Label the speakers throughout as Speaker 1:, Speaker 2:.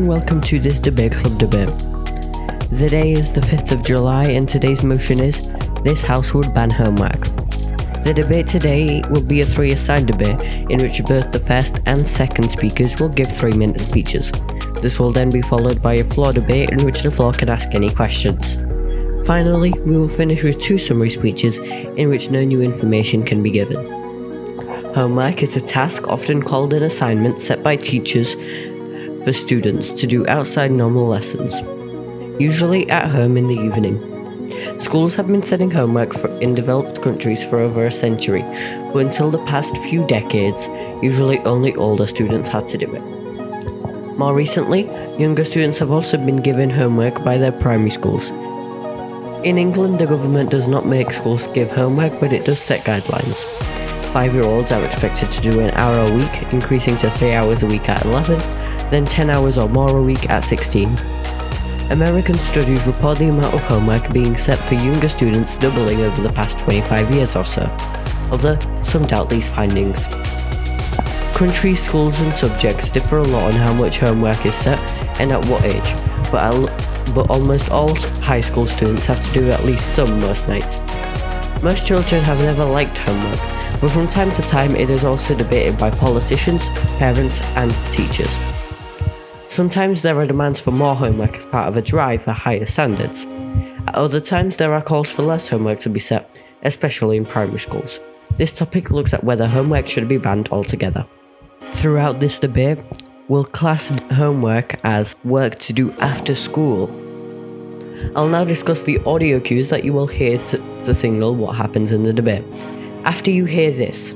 Speaker 1: And welcome to this Debate Club debate. The day is the 5th of July and today's motion is this House would ban homework. The debate today will be a three aside debate in which both the first and second speakers will give three minute speeches. This will then be followed by a floor debate in which the floor can ask any questions. Finally, we will finish with two summary speeches in which no new information can be given. Homework is a task often called an assignment set by teachers for students to do outside normal lessons, usually at home in the evening. Schools have been setting homework for, in developed countries for over a century, but until the past few decades, usually only older students had to do it. More recently, younger students have also been given homework by their primary schools. In England, the government does not make schools give homework, but it does set guidelines. Five year olds are expected to do an hour a week, increasing to 3 hours a week at 11, then 10 hours or more a week at 16. American studies report the amount of homework being set for younger students doubling over the past 25 years or so, although some doubt these findings. Countries, schools and subjects differ a lot on how much homework is set and at what age, but, al- but almost all high school students have to do at least some most nights. Most children have never liked homework, but from time to time it is also debated by politicians, parents and teachers. Sometimes there are demands for more homework as part of a drive for higher standards. At other times, there are calls for less homework to be set, especially in primary schools. This topic looks at whether homework should be banned altogether. Throughout this debate, we'll class homework as work to do after school. I'll now discuss the audio cues that you will hear to, to signal what happens in the debate. After you hear this,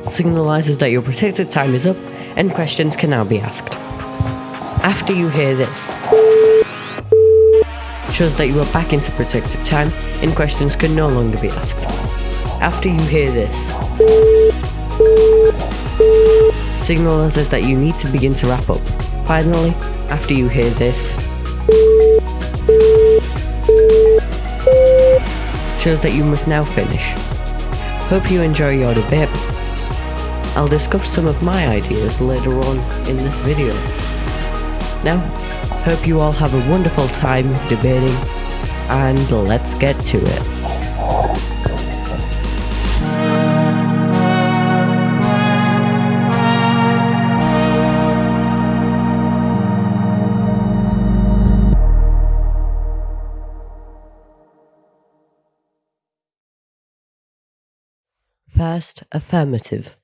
Speaker 1: signalizes that your protected time is up and questions can now be asked after you hear this. Shows that you are back into protected time and questions can no longer be asked. After you hear this. Signalizes that you need to begin to wrap up. Finally, after you hear this. Shows that you must now finish. Hope you enjoy your debate. I'll discuss some of my ideas later on in this video. Now, hope you all have a wonderful time debating, and let's get to it. First, affirmative.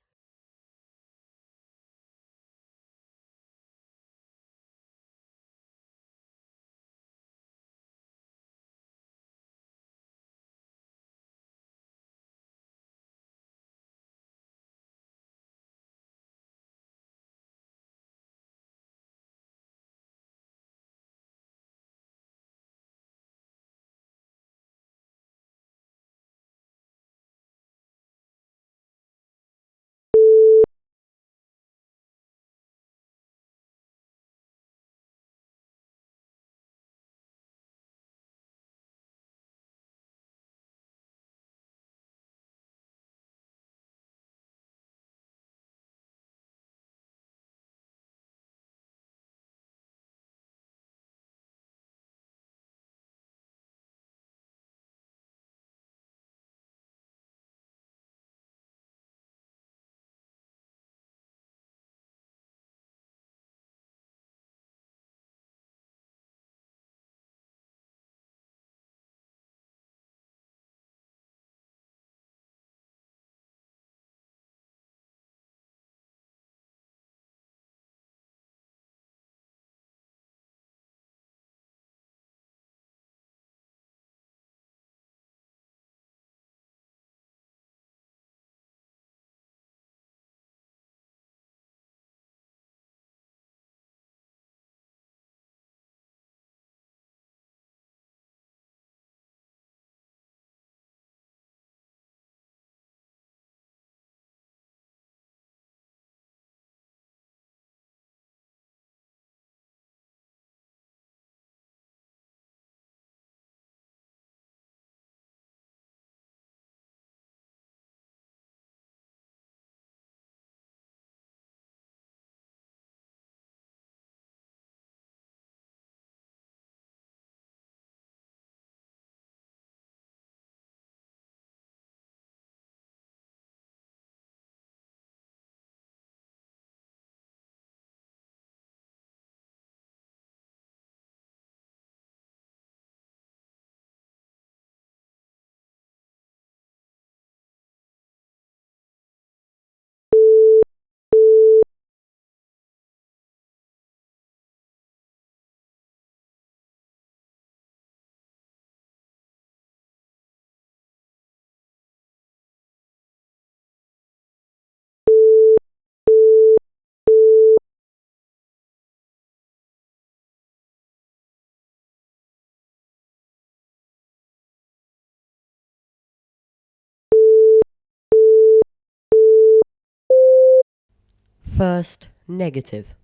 Speaker 1: First, negative.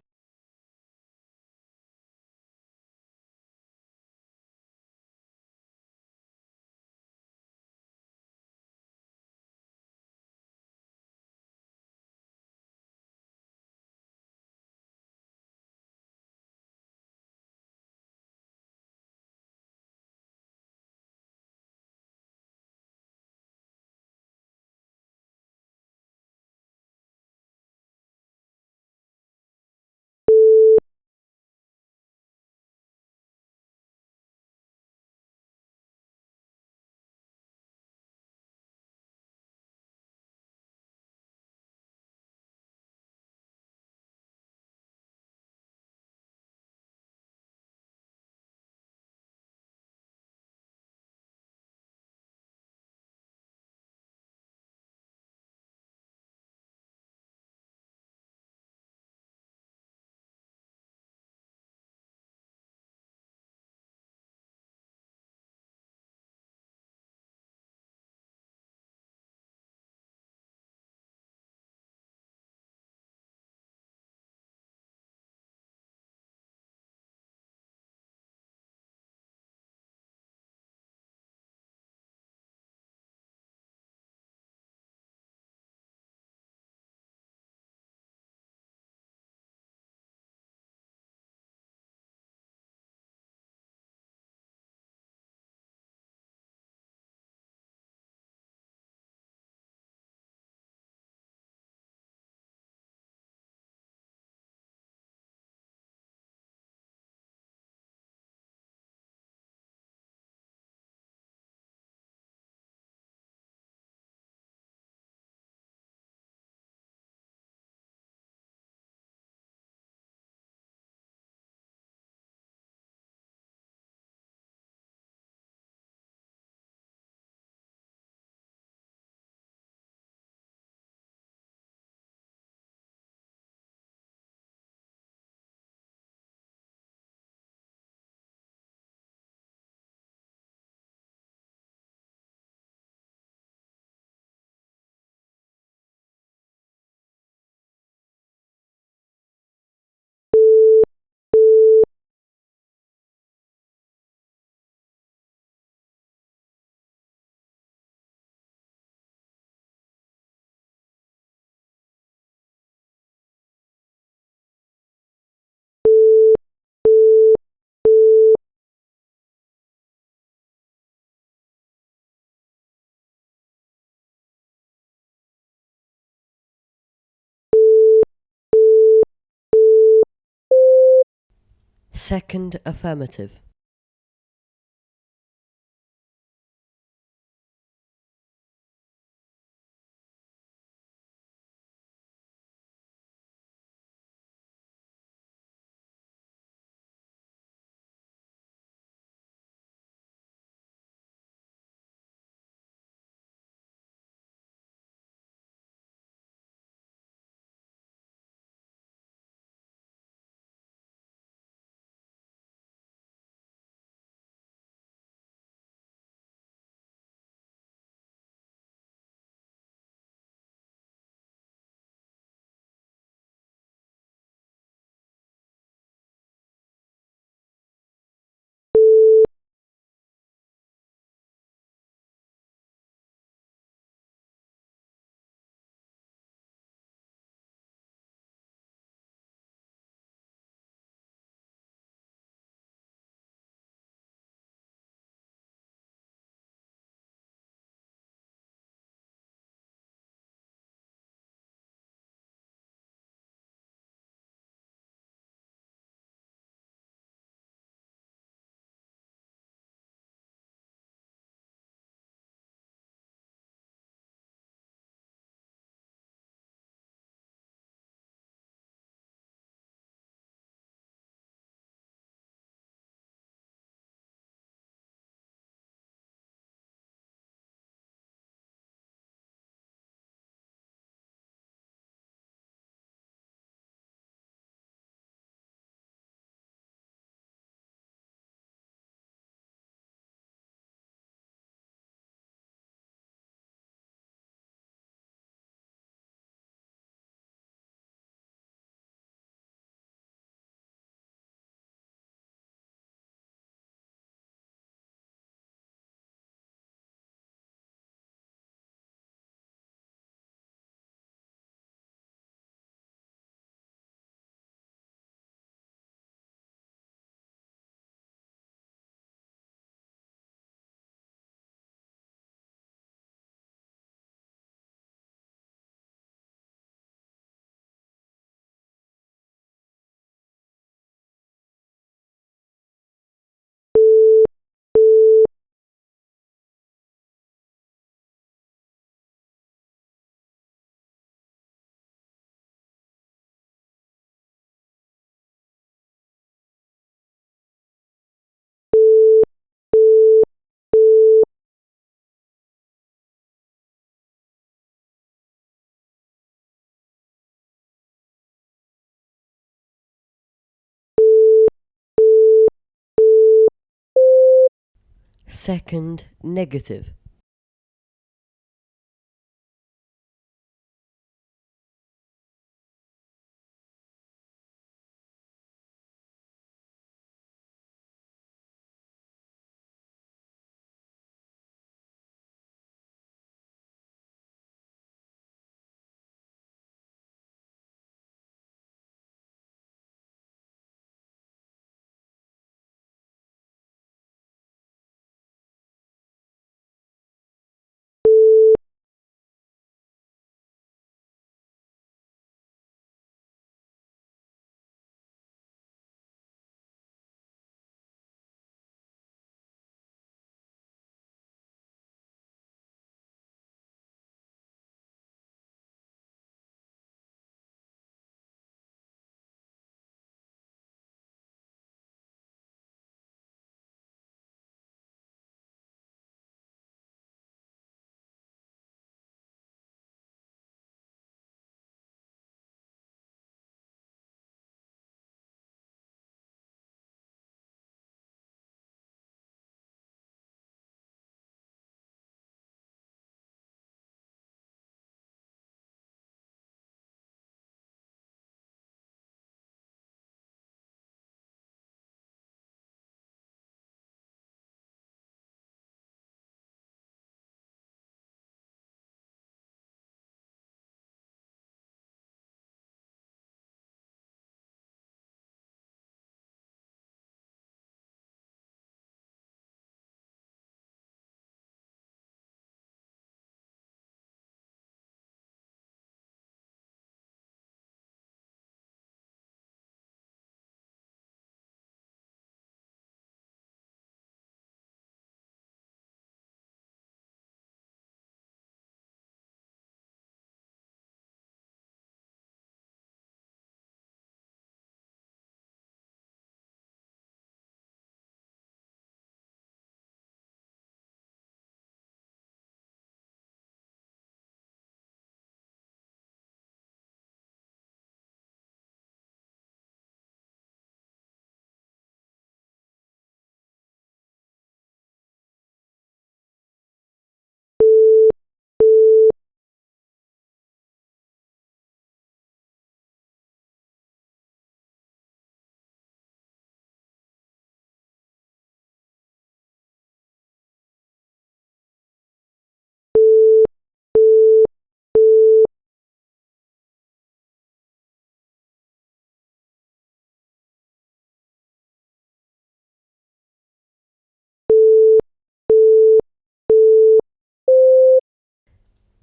Speaker 1: Second affirmative. Second, negative.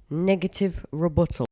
Speaker 1: Negative rebuttal.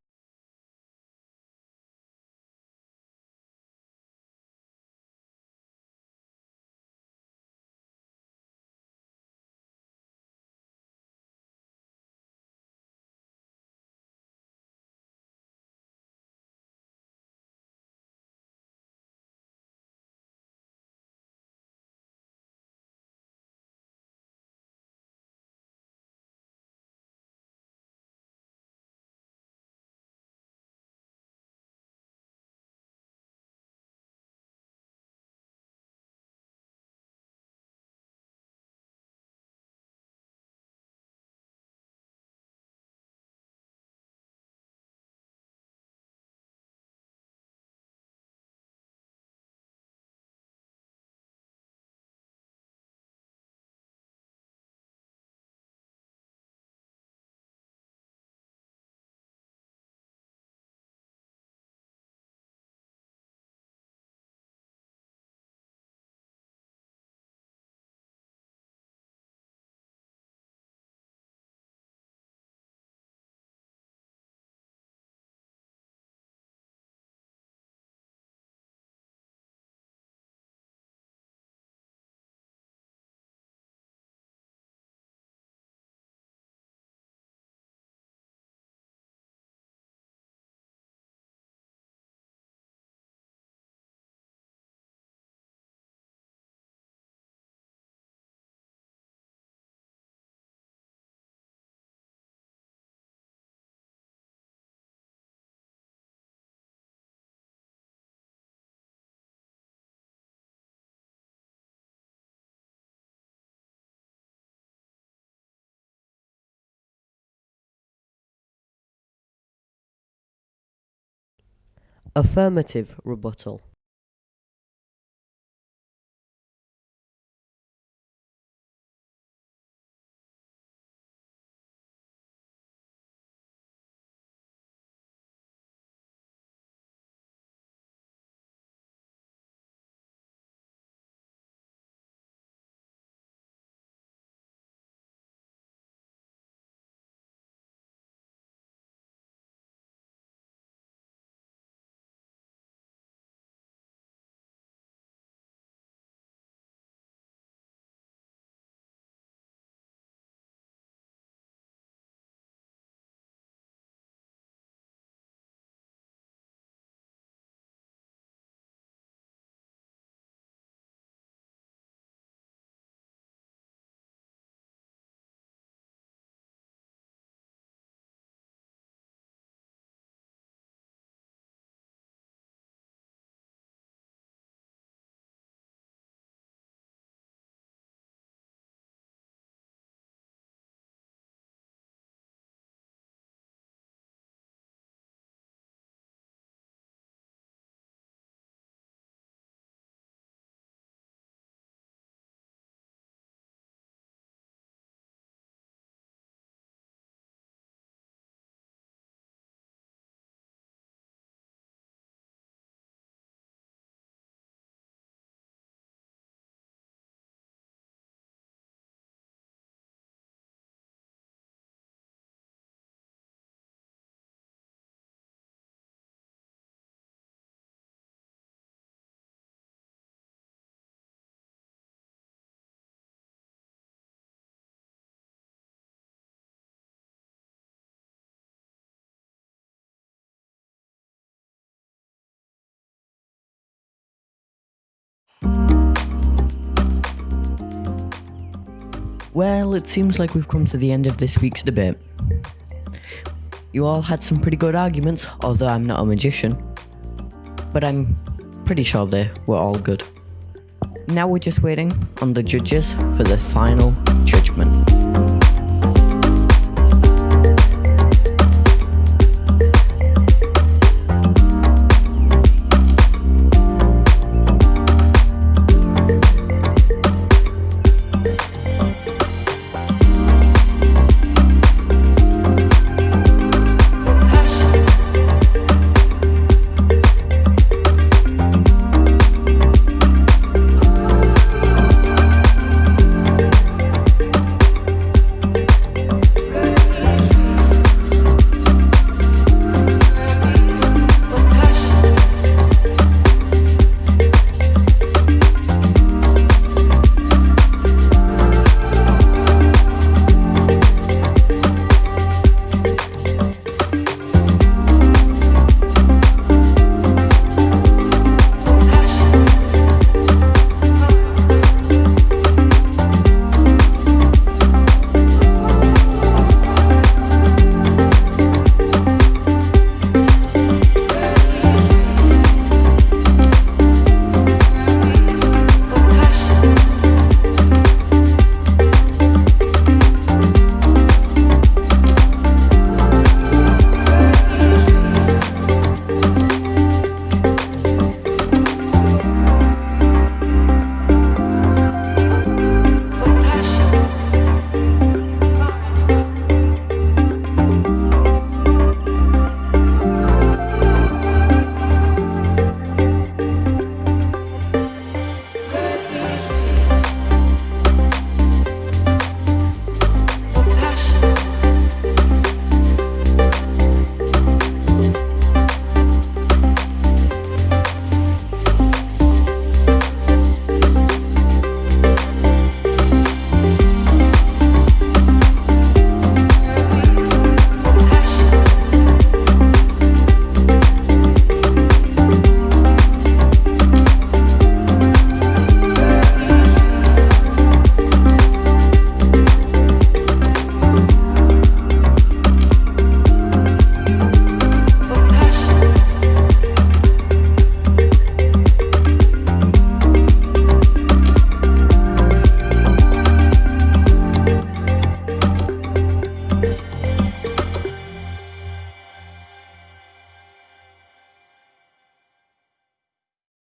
Speaker 1: Affirmative rebuttal. Well, it seems like we've come to the end of this week's debate. You all had some pretty good arguments, although I'm not a magician. But I'm pretty sure they were all good. Now we're just waiting on the judges for the final judgment.